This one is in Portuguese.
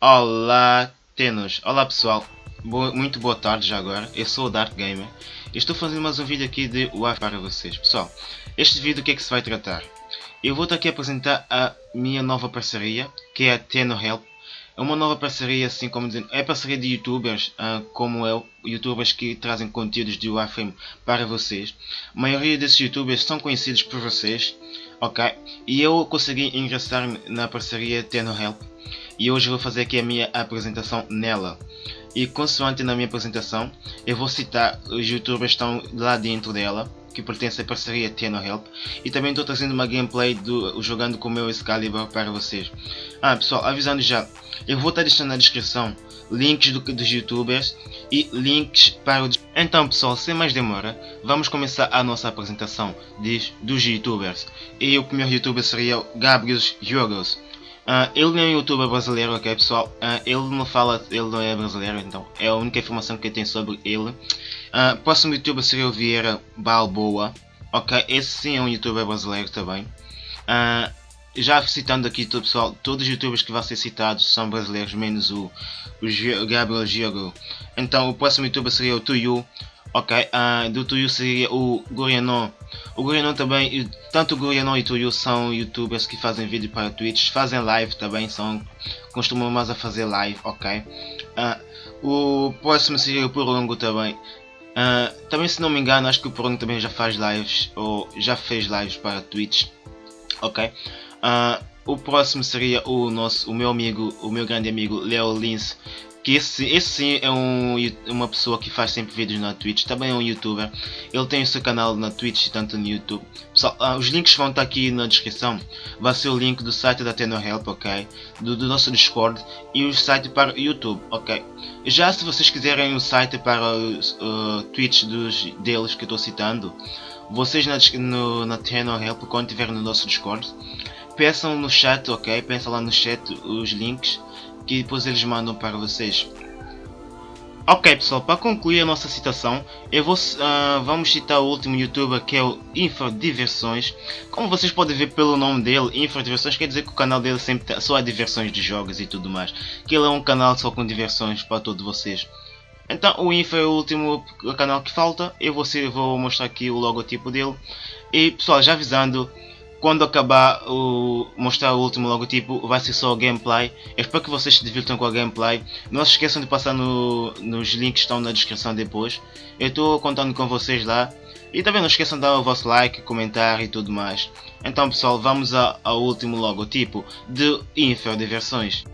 Olá, Tenos. Olá pessoal. Boa, muito boa tarde já agora. Eu sou o Dark Gamer. Estou fazendo mais um vídeo aqui de Wi-Fi para vocês. Pessoal, este vídeo o que é que se vai tratar? Eu vou aqui apresentar a minha nova parceria, que é a Teno Help. É uma nova parceria, assim como dizendo, é parceria de youtubers uh, como eu, youtubers que trazem conteúdos de Warframe para vocês. A maioria desses youtubers são conhecidos por vocês, ok? E eu consegui ingressar na parceria Teno Help e hoje vou fazer aqui a minha apresentação nela. E consoante na minha apresentação, eu vou citar os youtubers que estão lá dentro dela, que pertence à parceria Teno Help, e também estou trazendo uma gameplay do jogando com o meu Excalibur para vocês. Ah pessoal, avisando já, eu vou estar deixando na descrição links do, dos youtubers e links para o... Então pessoal, sem mais demora, vamos começar a nossa apresentação de, dos youtubers. E o primeiro youtuber seria o Gabriel Jogos. Uh, ele é um youtuber brasileiro, ok pessoal? Uh, ele não fala, ele não é brasileiro, então é a única informação que eu tenho sobre ele. Uh, próximo youtuber seria o Vieira Balboa, ok? Esse sim é um youtuber brasileiro também. Uh, já citando aqui todo pessoal, todos os youtubers que vão ser citados são brasileiros, menos o, o Gabriel Giogo. Então o próximo youtuber seria o Tuyu, Ok, do Tuyu seria o Gurianon. O Gurianon também, tanto o Gurianon e o Tuyu são youtubers que fazem vídeo para Twitch, fazem live também, são, costumam mais a fazer live, ok. Uh, o próximo seria o Purungo também. Uh, também se não me engano, acho que o Purungo também já faz lives, ou já fez lives para Twitch, ok. O próximo seria o nosso, o meu amigo, o meu grande amigo Leo Lins, que esse, esse sim é um, uma pessoa que faz sempre vídeos na Twitch, também é um youtuber, ele tem o seu canal na Twitch e tanto no YouTube. Pessoal, ah, os links vão estar aqui na descrição, vai ser o link do site da TenoHelp, ok? Do, do, nosso Discord e o site para o YouTube, ok? Já se vocês quiserem o site para o uh, Twitch dos, deles que eu estou citando, vocês na, no, na TenoHelp, quando estiverem no nosso Discord, peçam no chat, ok? Peçam lá no chat os links que depois eles mandam para vocês. Ok pessoal, para concluir a nossa citação, eu vou, uh, vamos citar o último youtuber que é o Infradiversões. Como vocês podem ver pelo nome dele, Infradiversões quer dizer que o canal dele sempre só há diversões de jogos e tudo mais. Que ele é um canal só com diversões para todos vocês. Então o Info é o último canal que falta, eu vou, vou mostrar aqui o logotipo dele. E pessoal, já avisando, quando acabar o mostrar o último logotipo vai ser só o gameplay. Eu espero que vocês se divirtam com a gameplay. Não se esqueçam de passar no, nos links que estão na descrição depois. Eu estou contando com vocês lá. E também não esqueçam de dar o vosso like, comentar e tudo mais. Então pessoal vamos ao último logotipo de Infer de versões